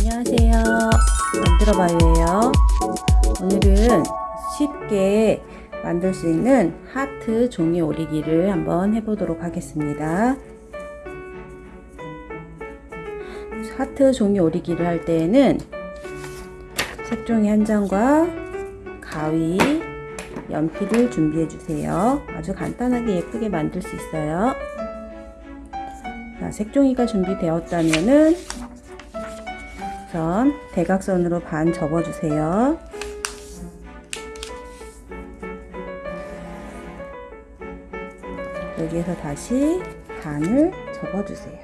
안녕하세요. 만들어봐요예요. 오늘은 쉽게 만들 수 있는 하트 종이 오리기를 한번 해보도록 하겠습니다. 하트 종이 오리기를 할 때에는 색종이 한 장과 가위 연필을 준비해 주세요. 아주 간단하게 예쁘게 만들 수 있어요. 자, 색종이가 준비되었다면은 우 선 대각선으로 반 접어주세요. 여기에서 다시 반을 접어주세요.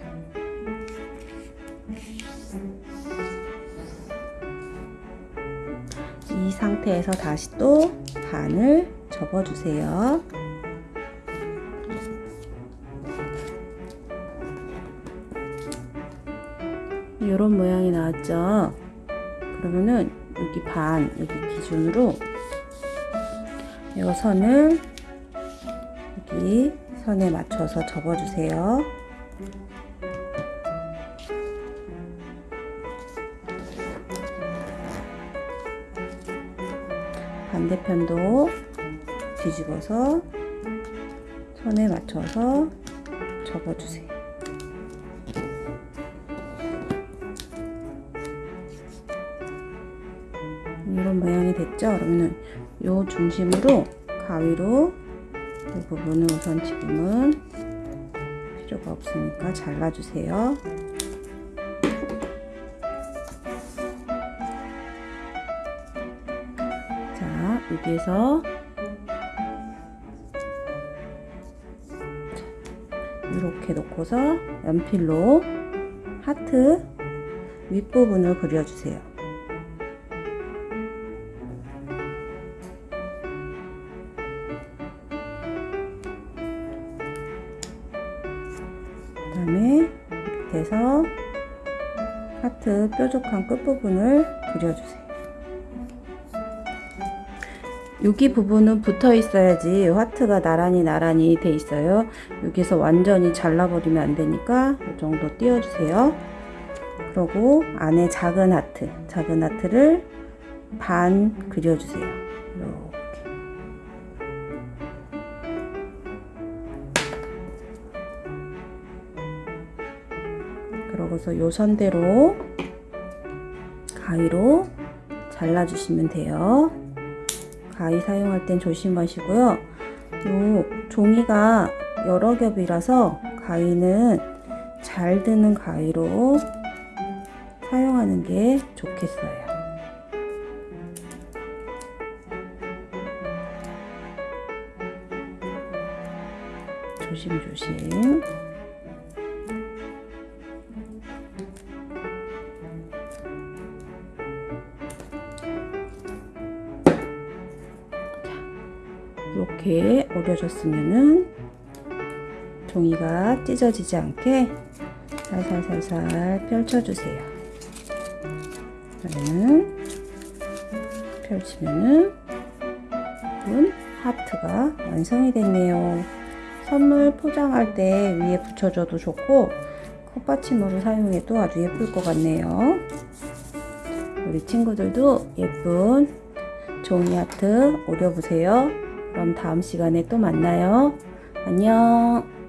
이 상태에서 다시 또 반을 접어주세요. 이런 모양이 나왔죠? 그러면은 여기 반 여기 기준으로 이 선을 여기 선에 맞춰서 접어 주세요. 반대편도 뒤집어서 선에 맞춰서 접어 주세요 이런 모양이 됐죠? 그러면은 요 중심으로 가위로 이 부분을 우선 지금은 필요가 없으니까 잘라주세요. 자, 여기에서 이렇게 놓고서 연필로 하트 윗부분을 그려주세요. 다음에 밑에서 하트 뾰족한 끝부분을 그려주세요. 여기 부분은 붙어 있어야지 하트가 나란히 나란히 돼 있어요. 여기서 완전히 잘라버리면 안 되니까 이 정도 띄워주세요. 그리고 안에 작은 하트, 작은 하트를 반 그려주세요. 그러고서 요 선대로 가위로 잘라주시면 돼요. 가위 사용할 땐 조심하시고요. 요 종이가 여러 겹이라서 가위는 잘 드는 가위로 사용하는 게 좋겠어요. 조심조심. 이렇게 오려졌으면은 종이가 찢어지지 않게 살살살살 펼쳐주세요. 그러면 펼치면은 은 하트가 완성이 됐네요. 선물 포장할 때 위에 붙여줘도 좋고 컵받침으로 사용해도 아주 예쁠 것 같네요. 우리 친구들도 예쁜 종이 하트 오려보세요. 그럼 다음 시간에 또 만나요. 안녕.